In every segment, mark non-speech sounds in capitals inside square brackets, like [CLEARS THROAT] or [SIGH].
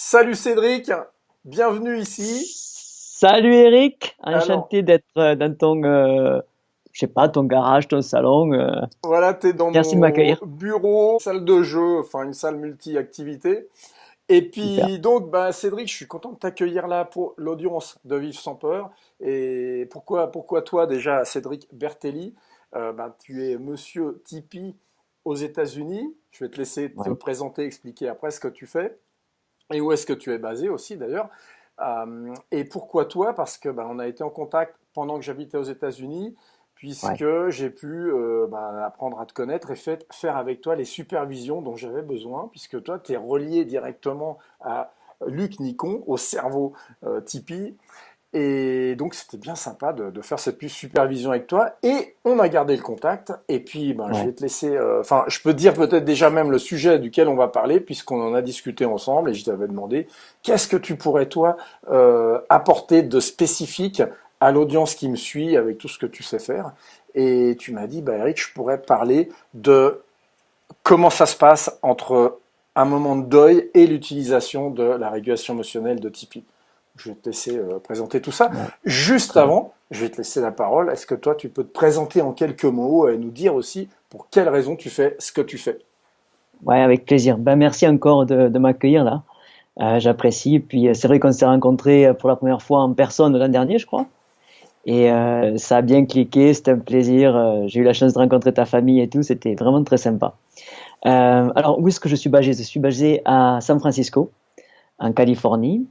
Salut Cédric, bienvenue ici. Salut Eric, enchanté d'être euh, dans ton, euh, je sais pas, ton garage, ton salon. Euh. Voilà, tu es dans Merci mon de bureau, salle de jeu, enfin une salle multi-activité. Et puis donc, bah, Cédric, je suis content de t'accueillir là pour l'audience de Vivre sans peur. Et pourquoi, pourquoi toi déjà, Cédric Bertelli? Bah, Tu es monsieur Tipeee aux États-Unis. Je vais te laisser te présenter, expliquer après ce que tu fais et où est-ce que tu es basé aussi d'ailleurs. Euh, et pourquoi toi? Parce que bah, on a été en contact pendant que j'habitais aux États-Unis, puisque j'ai pu euh, bah, apprendre à te connaître et fait, faire avec toi les supervisions dont j'avais besoin, puisque toi, tu es relié directement à Luc Nicon, au cerveau euh, Tipeee. Et donc c'était bien sympa de, de, faire cette supervision avec toi. Et on a gardé le contact. Et puis ben, je vais te laisser. Euh, enfin, je peux dire peut-être déjà même le sujet duquel on va parler, puisqu'on en a discuté ensemble. Et je t'avais demandé qu'est-ce que tu pourrais toi euh, apporter de spécifique à l'audience qui me suit avec tout ce que tu sais faire? Et tu m'as dit, bah Eric, je pourrais parler de comment ça se passe entre un moment de deuil et l'utilisation de la régulation émotionnelle de Tipeee. Je vais te laisser euh, présenter tout ça. Juste avant, je vais te laisser la parole. Est-ce que toi, tu peux te présenter en quelques mots et nous dire aussi pour quelles raisons tu fais ce que tu fais? Ouais, avec plaisir. Ben, merci encore de, m'accueillir là. Euh, J'apprécie. Puis euh, c'est vrai qu'on s'est rencontrés pour la première fois en personne l'an dernier, je crois. Et euh, ça a bien cliqué, c'était un plaisir. J'ai eu la chance de rencontrer ta famille et tout, c'était vraiment très sympa. alors, où est-ce que je suis basé? Je suis basé à San Francisco, en Californie.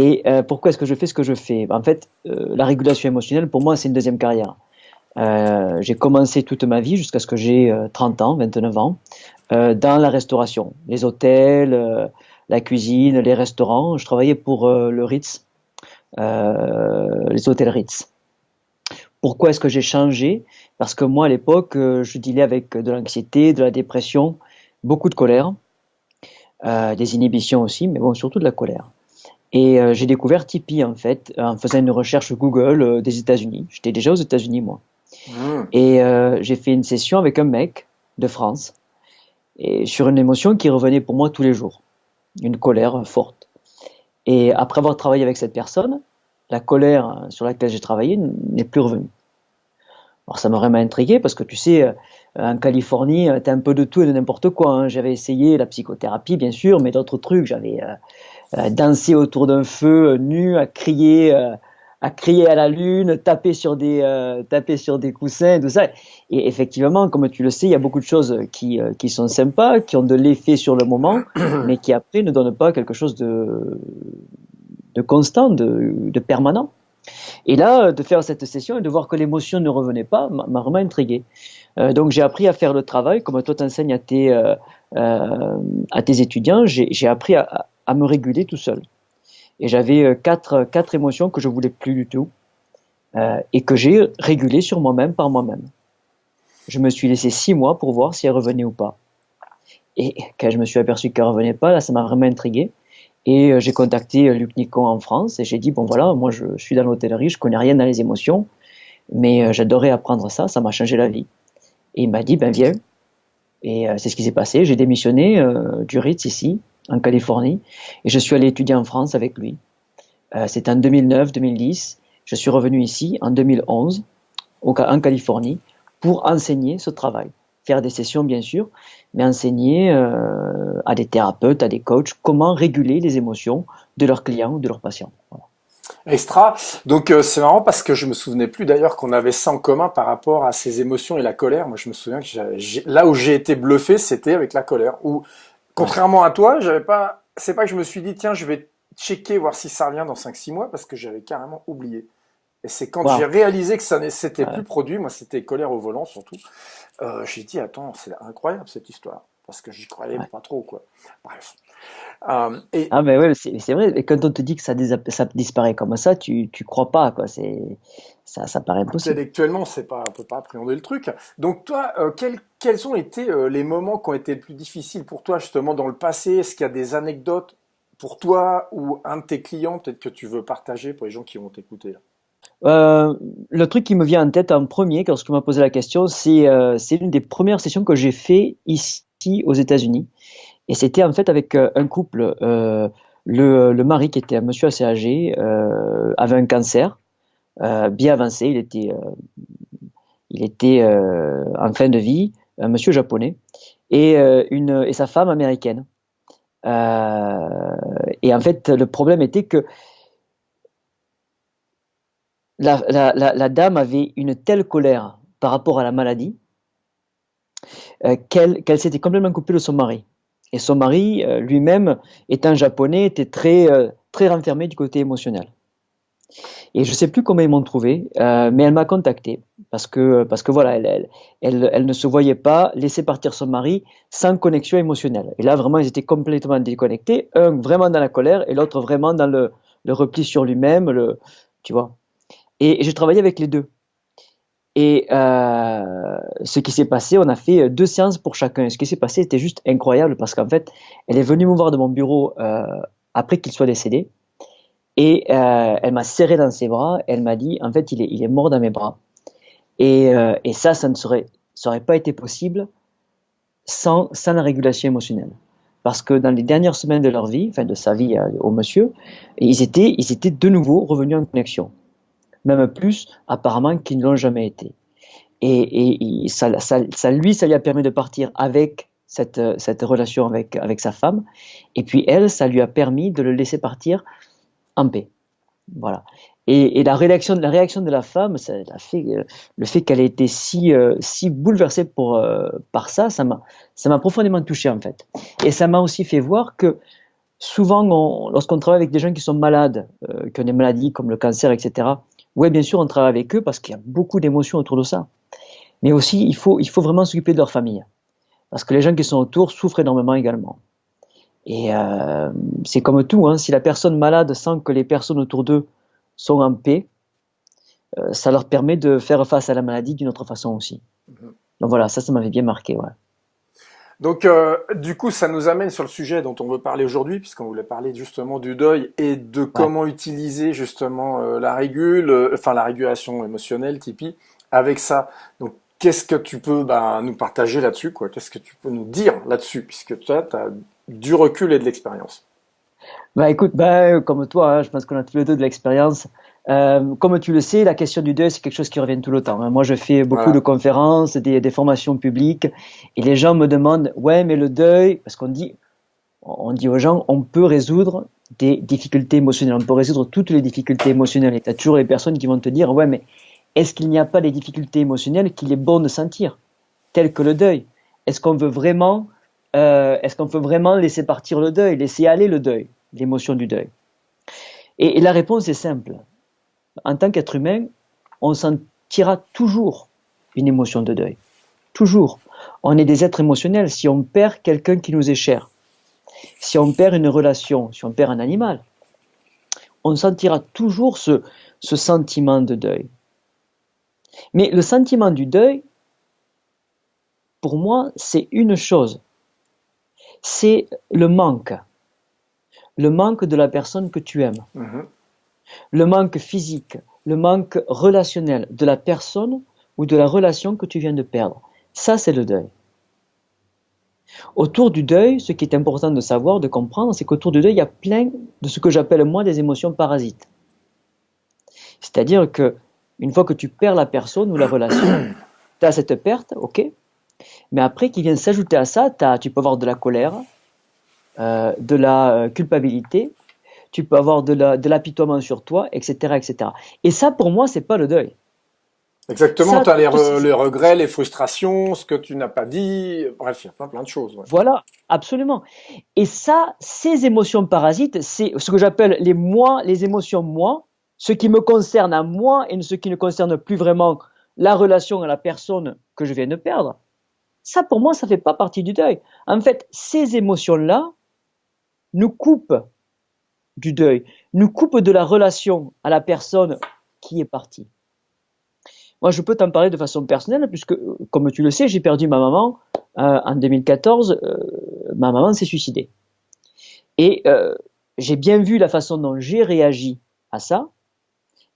Et euh, pourquoi est-ce que je fais ce que je fais? En fait, euh, la régulation émotionnelle, pour moi, c'est une deuxième carrière. Euh, j'ai commencé toute ma vie, jusqu'à ce que j'ai 30 ans, 29 ans, dans la restauration. Les hôtels, la cuisine, les restaurants. Je travaillais pour le Ritz, les hôtels Ritz. Pourquoi est-ce que j'ai changé? Parce que moi, à l'époque, je dealais avec de l'anxiété, de la dépression, beaucoup de colère, des inhibitions aussi, mais bon, surtout de la colère. Et euh, j'ai découvert Tipeee en fait en faisant une recherche Google euh, des États-Unis. J'étais déjà aux États-Unis moi. Mmh. Et euh, j'ai fait une session avec un mec de France et sur une émotion qui revenait pour moi tous les jours, une colère forte. Et après avoir travaillé avec cette personne, la colère sur laquelle j'ai travaillé n'est plus revenue. Alors ça m'a vraiment intrigué parce que tu sais, en Californie, tu as un peu de tout et de n'importe quoi. Hein. J'avais essayé la psychothérapie, bien sûr, mais d'autres trucs. J'avais euh, danser autour d'un feu euh, nu, à crier, euh, à crier à la lune, taper sur des, taper sur des coussins, tout ça. Et effectivement, comme tu le sais, il y a beaucoup de choses qui, qui sont sympas, qui ont de l'effet sur le moment, [CLEARS THROAT] mais qui après ne donnent pas quelque chose de, de constant, de, de permanent. Et là, de faire cette session et de voir que l'émotion ne revenait pas m'a vraiment intrigué. Euh, donc j'ai appris à faire le travail, comme toi t'enseignes à tes, euh, à tes étudiants, j'ai appris à, à me réguler tout seul. Et j'avais euh, quatre, quatre émotions que je voulais plus du tout euh, et que j'ai régulées sur moi-même par moi-même. Je me suis laissé six mois pour voir si elles revenaient ou pas. Et quand je me suis aperçu qu'elles revenaient pas, là, ça m'a vraiment intrigué. Et euh, j'ai contacté Luc Nicon en France et j'ai dit bon voilà, moi je, suis dans l'hôtellerie, je connais rien dans les émotions, mais j'adorais apprendre ça, ça m'a changé la vie. Et il m'a dit ben viens. Et c'est ce qui s'est passé. J'ai démissionné du Ritz ici en Californie, et je suis allé étudier en France avec lui. Euh, C'était en 2009-2010. Je suis revenu ici en 2011, au, en Californie, pour enseigner ce travail. Faire des sessions, bien sûr, mais enseigner euh, à des thérapeutes, à des coachs, comment réguler les émotions de leurs clients ou de leurs patients. Extra. Donc euh, c'est marrant parce que je me souvenais plus d'ailleurs qu'on avait ça en commun par rapport à ces émotions et la colère. Moi je me souviens que là où j'ai été bluffé, c'était avec la colère. Où Contrairement à toi, j'avais pas, c'est pas que je me suis dit, tiens, je vais checker, voir si ça revient dans 5-6 mois, parce que j'avais carrément oublié. Et c'est quand j'ai réalisé que ça n'était plus produit, moi c'était colère au volant surtout, euh, j'ai dit, attends, c'est incroyable cette histoire, parce que j'y croyais pas trop, quoi. Bref. Euh, et... Ah, mais ouais, c'est vrai, et quand on te dit que ça, ça disparaît comme ça, tu, tu crois pas, quoi. C'est ça, ça paraît impossible. Intellectuellement, c'est pas, on peut pas appréhender le truc. Donc toi, euh, quels, quels ont été euh, les moments qui ont été les plus difficiles pour toi justement dans le passé? Est-ce qu'il y a des anecdotes pour toi ou un de tes clients peut-être que tu veux partager pour les gens qui vont t'écouter euh, le truc qui me vient en tête en premier quand tu m'as posé la question, c'est c'est une des premières sessions que j'ai fait ici aux États-Unis, et c'était en fait avec un couple le, le, mari, qui était un monsieur assez âgé, euh, avait un cancer euh, bien avancé. Il était, euh, il était euh, en fin de vie, un monsieur japonais, et, une, et sa femme américaine. et en fait, le problème était que la, dame avait une telle colère par rapport à la maladie qu'elle qu'elle s'était complètement coupée de son mari. Et son mari, euh, lui-même, étant japonais, était très, euh, très renfermé du côté émotionnel. Et je ne sais plus comment ils m'ont trouvé, euh, mais elle m'a contacté parce que, parce que voilà, elle, elle, elle, ne se voyait pas laisser partir son mari sans connexion émotionnelle. Et là, vraiment, ils étaient complètement déconnectés, un vraiment dans la colère et l'autre vraiment dans le, repli sur lui-même, tu vois. Et, et j'ai travaillé avec les deux. Et euh, ce qui s'est passé, on a fait deux séances pour chacun. Ce qui s'est passé était juste incroyable parce qu'en fait, elle est venue me voir de mon bureau euh, après qu'il soit décédé. Et euh, elle m'a serré dans ses bras. Elle m'a dit, en fait, il est, mort dans mes bras. Et, euh, ça, ça ne serait, pas été possible sans, la régulation émotionnelle. Parce que dans les dernières semaines de leur vie, enfin de sa vie euh, au monsieur, ils étaient de nouveau revenus en connexion même plus apparemment qu'ils ne l'ont jamais été. Et, ça, lui, ça lui a permis de partir avec cette, relation avec, sa femme, et puis elle, ça lui a permis de le laisser partir en paix. Voilà. Et, la, réaction, la réaction de la femme, fait, le fait qu'elle ait été si, euh, bouleversée euh, par ça, ça m'a profondément touché en fait. Et ça m'a aussi fait voir que souvent, lorsqu'on travaille avec des gens qui sont malades, euh, qui ont des maladies comme le cancer, etc., oui, bien sûr, on travaille avec eux parce qu'il y a beaucoup d'émotions autour de ça. Mais aussi, il faut, il faut vraiment s'occuper de leur famille. Parce que les gens qui sont autour souffrent énormément également. Et euh, c'est comme tout, hein, si la personne malade sent que les personnes autour d'eux sont en paix, euh, ça leur permet de faire face à la maladie d'une autre façon aussi. Mhm. Donc voilà, ça, ça m'avait bien marqué. Ouais. Donc, euh, du coup, ça nous amène sur le sujet dont on veut parler aujourd'hui, puisqu'on voulait parler justement du deuil et de comment utiliser justement euh, la régule, euh, enfin la régulation émotionnelle, Tipeee, avec ça. Donc, qu'est-ce que tu peux bah, nous partager là-dessus, quoi? Qu'est-ce que tu peux nous dire là-dessus, puisque toi, tu as du recul et de l'expérience? Bah écoute, bah, comme toi, hein, je pense qu'on a tous les deux de l'expérience. Euh, comme tu le sais, la question du deuil, c'est quelque chose qui revient tout le temps. Hein. Moi, je fais beaucoup de conférences, des, des, formations publiques, et les gens me demandent, ouais, mais le deuil, parce qu'on dit, on dit aux gens, on peut résoudre des difficultés émotionnelles, on peut résoudre toutes les difficultés émotionnelles. Et tu as toujours les personnes qui vont te dire, ouais, mais est-ce qu'il n'y a pas des difficultés émotionnelles qu'il est bon de sentir, telles que le deuil? Est-ce qu'on veut vraiment, euh, est-ce qu'on veut vraiment laisser partir le deuil, laisser aller le deuil, l'émotion du deuil? Et, et la réponse est simple en tant qu'être humain, on sentira toujours une émotion de deuil. Toujours. On est des êtres émotionnels. Si on perd quelqu'un qui nous est cher, si on perd une relation, si on perd un animal, on sentira toujours ce, sentiment de deuil. Mais le sentiment du deuil, pour moi, c'est une chose. C'est le manque. Le manque de la personne que tu aimes. Mm-hmm le manque physique, le manque relationnel de la personne ou de la relation que tu viens de perdre. Ça, c'est le deuil. Autour du deuil, ce qui est important de savoir, de comprendre, c'est qu'autour du deuil, il y a plein de ce que j'appelle moi des émotions parasites. C'est-à-dire que une fois que tu perds la personne ou la relation, [COUGHS] tu as cette perte, ok, mais après qui vient s'ajouter à ça, tu peux avoir de la colère, euh, de la euh, culpabilité, tu peux avoir de l'apitoiement sur toi, etc., etc. Et ça, pour moi, c'est pas le deuil. Exactement, tu as les, regrets, les frustrations, ce que tu n'as pas dit, bref, il y a plein, plein de choses. Voilà, absolument. Et ça, ces émotions parasites, c'est ce que j'appelle les moi, les émotions moi, ce qui me concerne à moi et ce qui ne concerne plus vraiment la relation à la personne que je viens de perdre. Ça, pour moi, ça fait pas partie du deuil. En fait, ces émotions-là nous coupent du deuil, nous coupe de la relation à la personne qui est partie. Moi, je peux t'en parler de façon personnelle, puisque, comme tu le sais, j'ai perdu ma maman euh, en 2014. Euh, ma maman s'est suicidée. Et euh, j'ai bien vu la façon dont j'ai réagi à ça,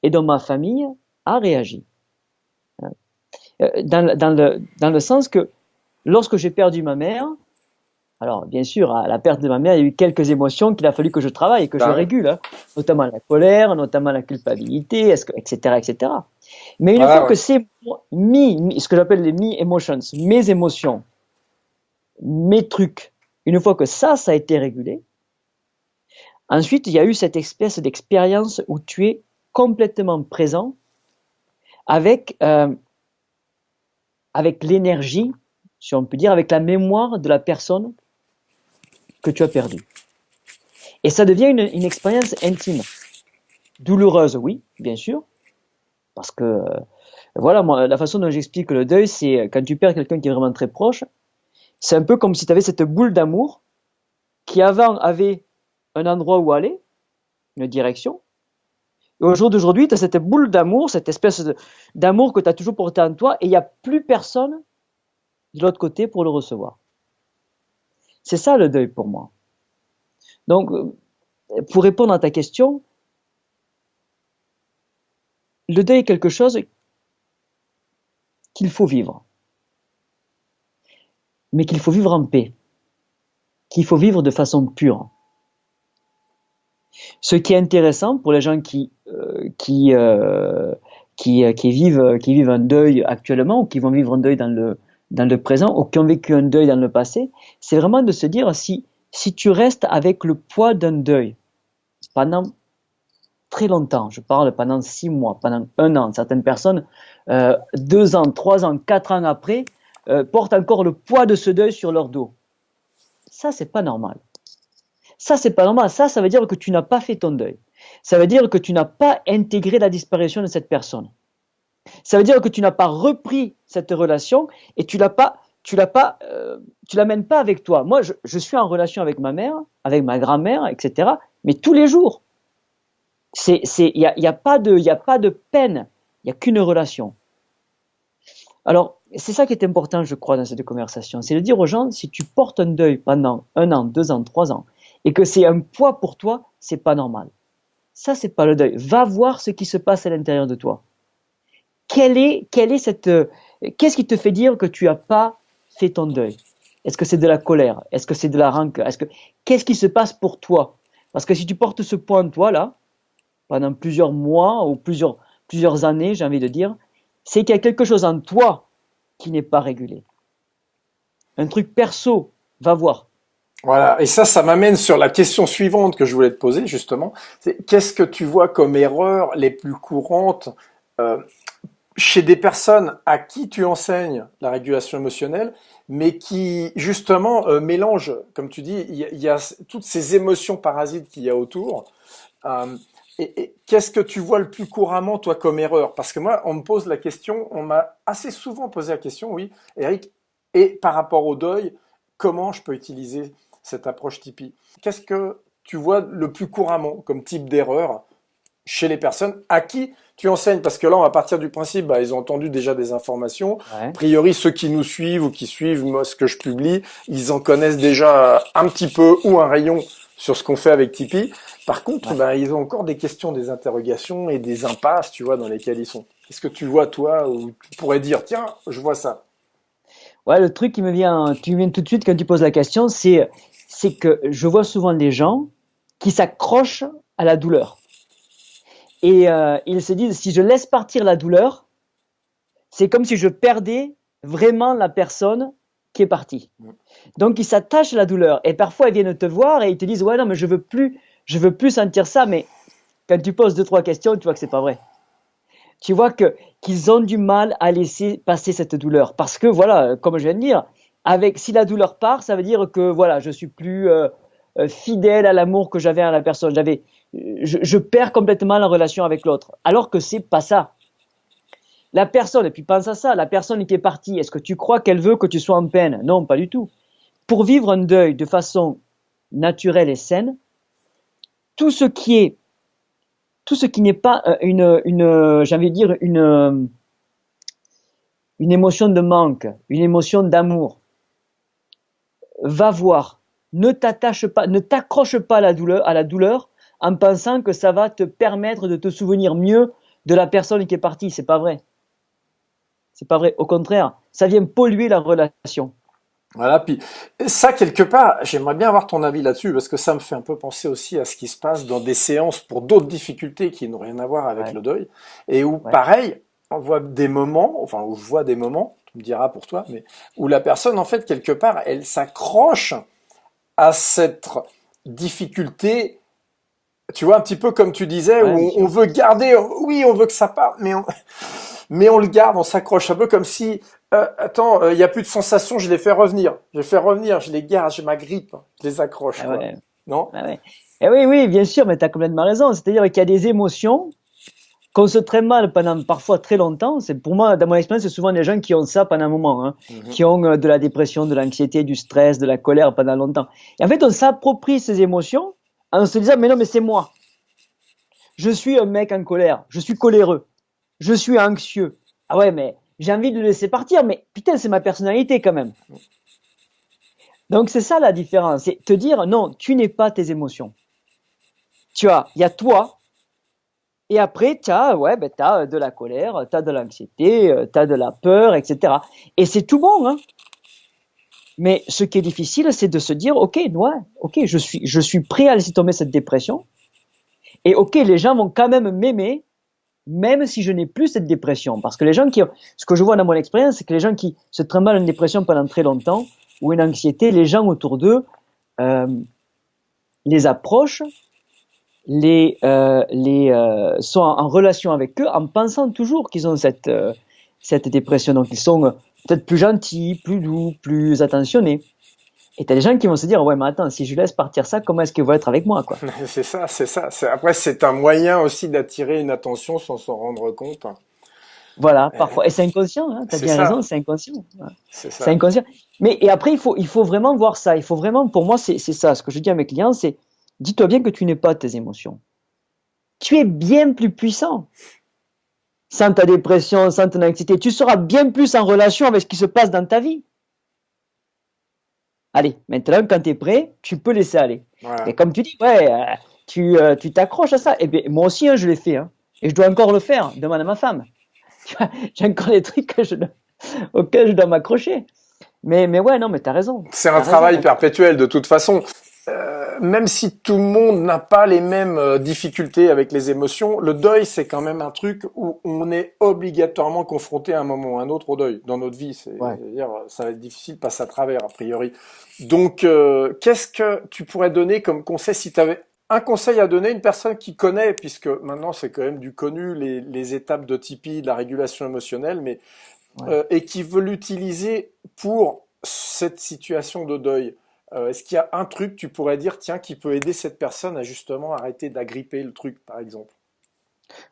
et dont ma famille a réagi. Dans le sens que, lorsque j'ai perdu ma mère, Alors, bien sûr, à la perte de ma mère, il y a eu quelques émotions qu'il a fallu que je travaille, que je Bah régule, hein. notamment la colère, notamment la culpabilité, etc., etc. Mais une Ah fois ouais. que c'est mi, mi- ce que j'appelle les me emotions, mes émotions, mes trucs, une fois que ça, ça a été régulé, ensuite, il y a eu cette espèce d'expérience où tu es complètement présent avec, euh, avec l'énergie, si on peut dire, avec la mémoire de la personne que tu as perdue. Et ça devient une, une expérience intime. Douloureuse, oui, bien sûr, parce que, euh, voilà, moi, la façon dont j'explique le deuil, c'est euh, quand tu perds quelqu'un qui est vraiment très proche, c'est un peu comme si tu avais cette boule d'amour qui avant avait un endroit où aller, une direction, et au jour d'aujourd'hui, tu as cette boule d'amour, cette espèce d'amour que tu as toujours porté en toi, et il n'y a plus personne de l'autre côté pour le recevoir. C'est ça le deuil pour moi. Donc, euh, pour répondre à ta question, le deuil est quelque chose qu'il faut vivre, mais qu'il faut vivre en paix, qu'il faut vivre de façon pure. Ce qui est intéressant pour les gens qui euh, euh, vivent qui vivent un deuil actuellement ou qui vont vivre un deuil dans le dans le présent ou qui ont vécu un deuil dans le passé, c'est vraiment de se dire si tu restes avec le poids d'un deuil pendant très longtemps, je parle pendant six mois, pendant un an, certaines personnes euh, deux ans, trois ans, quatre ans après euh, portent encore le poids de ce deuil sur leur dos. Ça c'est pas normal. Ça, c'est pas normal. Ça, ça veut dire que tu n'as pas fait ton deuil. Ça veut dire que tu n'as pas intégré la disparition de cette personne. Ça veut dire que tu n'as pas repris cette relation et tu l'as pas, tu l'as pas, euh, tu l'amènes pas avec toi. Moi, je, suis en relation avec ma mère, avec ma grand-mère, etc. Mais tous les jours. Il y a, y a pas de, il a pas de peine. Il y a qu'une relation. Alors, c'est ça qui est important, je crois, dans cette conversation. C'est de dire aux gens, si tu portes un deuil pendant un an, deux ans, trois ans, et que c'est un poids pour toi, c'est pas normal. Ça, c'est pas le deuil. Va voir ce qui se passe à l'intérieur de toi. Quelle est, quelle est cette, qu'est-ce qui te fait dire que tu as pas fait ton deuil? Est-ce que c'est de la colère? Est-ce que c'est de la rancœur? Est-ce que, qu'est-ce qui se passe pour toi? Parce que si tu portes ce poids en toi, là, pendant plusieurs mois ou plusieurs, plusieurs années, j'ai envie de dire, c'est qu'il y a quelque chose en toi qui n'est pas régulé. Un truc perso, va voir. Voilà, et ça, ça m'amène sur la question suivante que je voulais te poser justement. Qu'est-ce que tu vois comme erreurs les plus courantes euh, chez des personnes à qui tu enseignes la régulation émotionnelle, mais qui justement euh, mélangent, comme tu dis, il y, a, toutes ces émotions parasites qu'il y a autour. Euh, et, et qu'est-ce que tu vois le plus couramment toi comme erreur? Parce que moi, on me pose la question, on m'a assez souvent posé la question, oui, Eric, et par rapport au deuil, comment je peux utiliser cette approche Tipeee? Qu'est-ce que tu vois le plus couramment comme type d'erreur? Chez les personnes à qui tu enseignes Parce que là, on va partir du principe, bah, ils ont entendu déjà des informations. Ouais. A priori, ceux qui nous suivent ou qui suivent moi, ce que je publie, ils en connaissent déjà un petit peu ou un rayon sur ce qu'on fait avec Tipeee. Par contre, ouais. bah, ils ont encore des questions, des interrogations et des impasses, tu vois, dans lesquelles ils sont. Qu'est-ce que tu vois, toi, où tu pourrais dire, tiens, je vois ça Ouais, le truc qui me vient, tu viens tout de suite quand tu poses la question, c'est c'est que je vois souvent des gens qui s'accrochent à la douleur. Et euh, ils se disent, si je laisse partir la douleur, c'est comme si je perdais vraiment la personne qui est partie. Donc ils s'attachent à la douleur. Et parfois ils viennent te voir et ils te disent, ouais non mais je veux plus, je veux plus sentir ça. Mais quand tu poses deux trois questions, tu vois que c'est pas vrai. Tu vois que qu'ils ont du mal à laisser passer cette douleur parce que voilà, comme je viens de dire, avec si la douleur part, ça veut dire que voilà, je suis plus euh, fidèle à l'amour que j'avais à la personne. J'avais, je, perds complètement la relation avec l'autre. Alors que c'est pas ça. La personne, et puis pense à ça, la personne qui est partie, est-ce que tu crois qu'elle veut que tu sois en peine? Non, pas du tout. Pour vivre un deuil de façon naturelle et saine, tout ce qui est, tout ce qui n'est pas une, une, j'ai envie de dire une, une émotion de manque, une émotion d'amour, va voir. Ne t'attache pas, ne t'accroche pas la douleur, à la douleur en pensant que ça va te permettre de te souvenir mieux de la personne qui est partie. C'est pas vrai. C'est pas vrai. Au contraire, ça vient polluer la relation. Voilà, puis ça, quelque part, j'aimerais bien avoir ton avis là-dessus, parce que ça me fait un peu penser aussi à ce qui se passe dans des séances pour d'autres difficultés qui n'ont rien à voir avec le deuil, et où, pareil, on voit des moments, enfin, où je vois des moments, tu me diras pour toi, mais où la personne, en fait, quelque part, elle s'accroche à cette difficulté, tu vois, un petit peu comme tu disais, où on, veut garder, oui, on veut que ça parte, mais on, [LAUGHS] mais on le garde, on s'accroche un peu comme si euh, attends, euh, il n'y a plus de sensations, je les fais revenir. Je les fais revenir, je les garde, je m'agrippe, je les accroche. Ah non? Ah eh Oui, oui, bien sûr, mais tu as complètement raison. C'est-à-dire qu'il y a des émotions qu'on se traite mal pendant parfois très longtemps. C'est pour moi, dans mon expérience, c'est souvent des gens qui ont ça pendant un moment, hein, mhm. qui ont euh, de la dépression, de l'anxiété, du stress, de la colère pendant longtemps. Et en fait, on s'approprie ces émotions en se disant, mais non, mais c'est moi. Je suis un mec en colère, je suis coléreux, je suis anxieux. Ah ouais, mais j'ai envie de le laisser partir, mais putain, c'est ma personnalité quand même. Donc c'est ça la différence, c'est te dire non, tu n'es pas tes émotions. Tu as, il y a toi, et après tu as, ouais, ben, de la colère, tu de l'anxiété, euh, tu de la peur, etc. Et c'est tout bon, hein. Mais ce qui est difficile, c'est de se dire, ok, ouais, ok, je suis, je suis prêt à laisser tomber cette dépression. Et ok, les gens vont quand même m'aimer même si je n'ai plus cette dépression. Parce que les gens qui, ce que je vois dans mon expérience, c'est que les gens qui se trimballent une dépression pendant très longtemps ou une anxiété, les gens autour d'eux euh, les approchent, les, euh, les euh, sont en, relation avec eux en pensant toujours qu'ils ont cette euh, cette dépression. Donc ils sont peut-être plus gentils, plus doux, plus attentionnés. Et t'as des gens qui vont se dire, ouais, mais attends, si je laisse partir ça, comment est-ce qu'ils vont être avec moi, quoi? [LAUGHS] c'est ça, c'est ça. Après, c'est un moyen aussi d'attirer une attention sans s'en rendre compte. Voilà, parfois. Et c'est inconscient, hein, t'as bien raison, c'est inconscient. C'est inconscient. Mais, et après, il faut, il faut vraiment voir ça. Il faut vraiment, pour moi, c'est ça. Ce que je dis à mes clients, c'est, dis-toi bien que tu n'es pas tes émotions. Tu es bien plus puissant. Sans ta dépression, sans ton anxiété, tu seras bien plus en relation avec ce qui se passe dans ta vie. Allez, maintenant, quand tu es prêt, tu peux laisser aller. Et comme tu dis, ouais, euh, tu euh, tu t'accroches à ça. Et bien, moi aussi, hein, je l'ai fait. Hein. Et je dois encore le faire. Demande à ma femme. [LAUGHS] J'ai encore des trucs que je, [LAUGHS] auxquels je dois m'accrocher. Mais, mais ouais, non, mais tu as raison. C'est un travail perpétuel de toute façon. Euh, même si tout le monde n'a pas les mêmes euh, difficultés avec les émotions, le deuil c'est quand même un truc où on est obligatoirement confronté à un moment ou à un autre au deuil dans notre vie. C'est, dire ça va être difficile de passer à travers a priori. Donc, euh, qu'est-ce que tu pourrais donner comme conseil si tu avais un conseil à donner à une personne qui connaît, puisque maintenant c'est quand même du connu les, les étapes de Tipeee, de la régulation émotionnelle, mais et qui veut l'utiliser pour cette situation de deuil? Euh, est-ce qu'il y a un truc, tu pourrais dire, tiens, qui peut aider cette personne à justement arrêter d'agripper le truc, par exemple?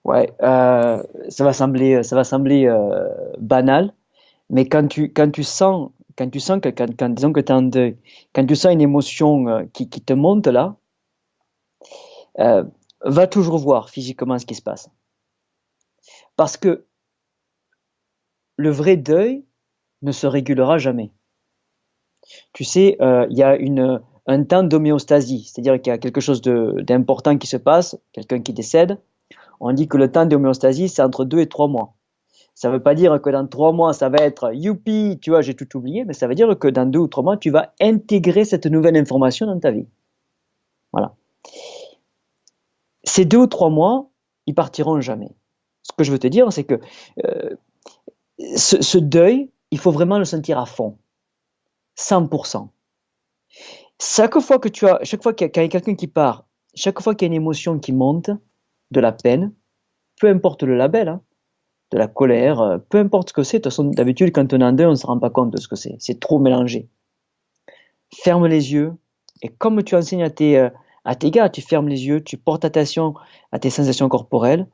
Ouais, euh, ça va sembler, ça va sembler euh, banal, mais quand tu, quand tu sens, quand tu sens que, quand, disons que tu es en deuil, quand tu sens une émotion qui, qui te monte là, va toujours voir physiquement ce qui se passe. Parce que le vrai deuil ne se régulera jamais tu sais, euh, il y a une, un temps d'homéostasie, c'est-à-dire qu'il y a quelque chose d'important qui se passe, quelqu'un qui décède. On dit que le temps d'homéostasie, c'est entre deux et trois mois. Ça ne veut pas dire que dans trois mois, ça va être youpi, tu vois, j'ai tout oublié, mais ça veut dire que dans deux ou trois mois, tu vas intégrer cette nouvelle information dans ta vie. Voilà. Ces deux ou trois mois, ils partiront jamais. Ce que je veux te dire, c'est que euh, ce, ce deuil, il faut vraiment le sentir à fond. 100%. Chaque fois que tu as, chaque fois qu'il y a quelqu'un qui part, chaque fois qu'il y a une émotion qui monte, de la peine, peu importe le label, hein, de la colère, euh, peu importe ce que c'est. De toute façon, d'habitude, quand on en deux, on ne se rend pas compte de ce que c'est. C'est trop mélangé. Ferme les yeux. Et comme tu enseignes à tes, euh, à tes gars, tu fermes les yeux, tu portes attention à tes sensations corporelles.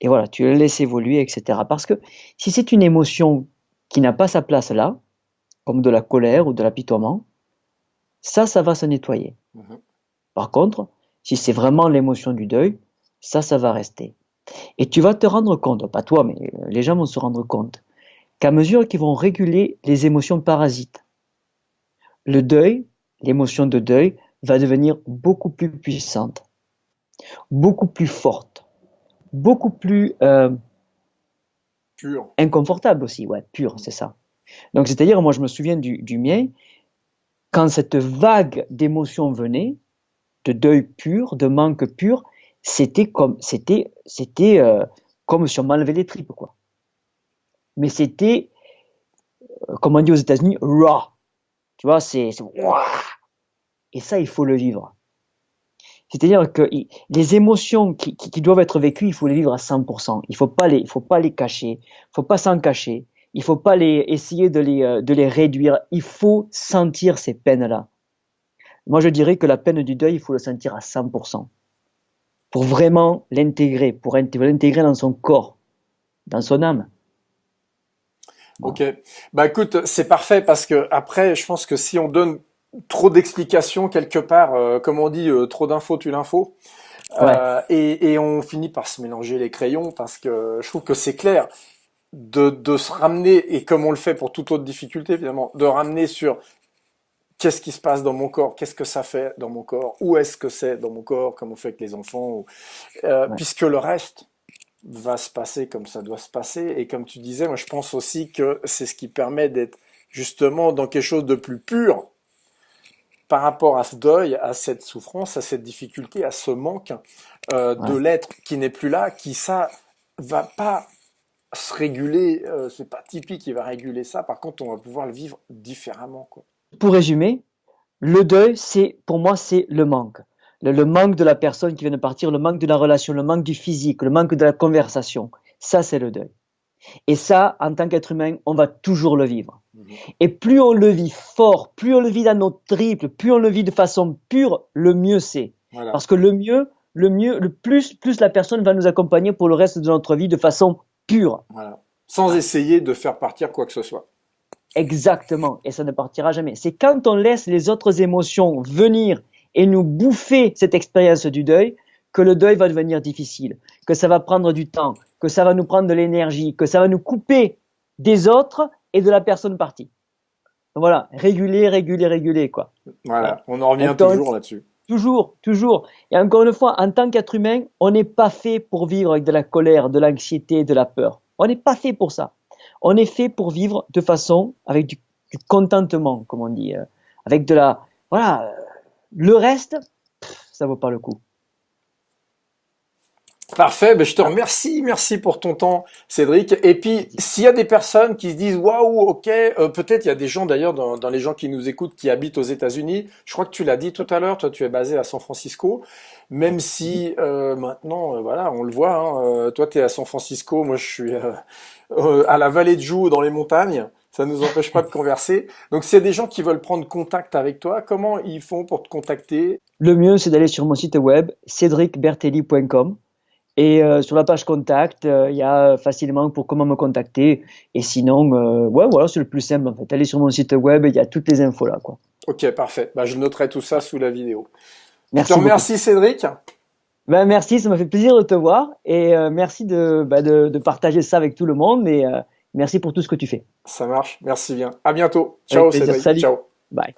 Et voilà, tu les laisses évoluer, etc. Parce que si c'est une émotion qui n'a pas sa place là, comme de la colère ou de l'apitoiement, ça, ça va se nettoyer. Mhm. Par contre, si c'est vraiment l'émotion du deuil, ça, ça va rester. Et tu vas te rendre compte, pas toi, mais les gens vont se rendre compte, qu'à mesure qu'ils vont réguler les émotions parasites, le deuil, l'émotion de deuil, va devenir beaucoup plus puissante, beaucoup plus forte, beaucoup plus euh, pure. inconfortable aussi, ouais, pure, c'est ça. Donc, c'est-à-dire, moi, je me souviens du, mien, quand cette vague d'émotions venait, de deuil pur, de manque pur, c'était comme, c'était, c'était euh, comme si on m'enlevait les tripes, quoi. Mais c'était, euh, comme on dit aux États-Unis, raw. Tu vois, c'est, et ça, il faut le vivre. C'est-à-dire que les émotions qui, doivent être vécues, il faut les vivre à 100%. Il faut il faut pas les cacher. Il faut pas s'en cacher. Il faut pas les, essayer de les, euh, de les réduire. Il faut sentir ces peines-là. Moi, je dirais que la peine du deuil, il faut le sentir à 100%. Pour vraiment l'intégrer, pour l'intégrer dans son corps, dans son âme. Ok. Bah écoute, c'est parfait parce que après, je pense que si on donne trop d'explications quelque part, euh, comme on dit, euh, trop d'infos tu l'info. Euh, et, et, on finit par se mélanger les crayons parce que je trouve que c'est clair de, de se ramener, et comme on le fait pour toute autre difficulté évidemment, de ramener sur qu'est-ce qui se passe dans mon corps, qu'est-ce que ça fait dans mon corps, où est-ce que c'est dans mon corps, comme on fait avec les enfants, euh, puisque le reste va se passer comme ça doit se passer. Et comme tu disais, moi je pense aussi que c'est ce qui permet d'être justement dans quelque chose de plus pur par rapport à ce deuil, à cette souffrance, à cette difficulté, à ce manque euh, de l'être qui n'est plus là, qui ça va pas se réguler, euh, c'est pas typique qui va réguler ça. Par contre, on va pouvoir le vivre différemment. Quoi. Pour résumer, le deuil, c'est pour moi, c'est le manque. Le, le, manque de la personne qui vient de partir, le manque de la relation, le manque du physique, le manque de la conversation. Ça, c'est le deuil. Et ça, en tant qu'être humain, on va toujours le vivre. Mhm. Et plus on le vit fort, plus on le vit dans nos triples, plus on le vit de façon pure, le mieux c'est. Parce que le mieux, le mieux, le plus, plus la personne va nous accompagner pour le reste de notre vie de façon pure. Sans essayer de faire partir quoi que ce soit. Exactement. Et ça ne partira jamais. C'est quand on laisse les autres émotions venir et nous bouffer cette expérience du deuil que le deuil va devenir difficile, que ça va prendre du temps, que ça va nous prendre de l'énergie, que ça va nous couper des autres et de la personne partie. Voilà, réguler, réguler, réguler, quoi. Voilà, on en revient toujours là-dessus. Toujours, toujours. Et encore une fois, en tant qu'être humain, on n'est pas fait pour vivre avec de la colère, de l'anxiété, de la peur. On n'est pas fait pour ça. On est fait pour vivre de façon avec du, contentement, comme on dit, euh, avec de la, voilà. Euh, le reste, ça vaut pas le coup. Parfait, ben je te remercie, merci pour ton temps, Cédric. Et puis, s'il y a des personnes qui se disent waouh, ok, euh, peut-être il y a des gens d'ailleurs dans, dans, les gens qui nous écoutent qui habitent aux États-Unis. Je crois que tu l'as dit tout à l'heure, toi tu es basé à San Francisco, même si euh, maintenant, euh, voilà, on le voit. Hein, toi tu es à San Francisco, moi je suis à la vallée de Joux dans les montagnes. Ça ne nous empêche pas de converser. Donc, s'il y a des gens qui veulent prendre contact avec toi, comment ils font pour te contacter? Le mieux, c'est d'aller sur mon site web, cédricbertelli.com. Et euh, sur la page contact, euh, il y a facilement pour comment me contacter. Et sinon, euh, ouais, voilà, c'est le plus simple en fait. Allez sur mon site web, il y a toutes les infos là, quoi. Ok, parfait. Bah, je noterai tout ça sous la vidéo. Merci. Je remercie, Cédric. Ben, merci, ça m'a fait plaisir de te voir et merci de, bah, de, de, partager ça avec tout le monde. Et merci pour tout ce que tu fais. Ça marche. Merci bien. À bientôt. Ciao, Cédric. Salut. Ciao. Bye.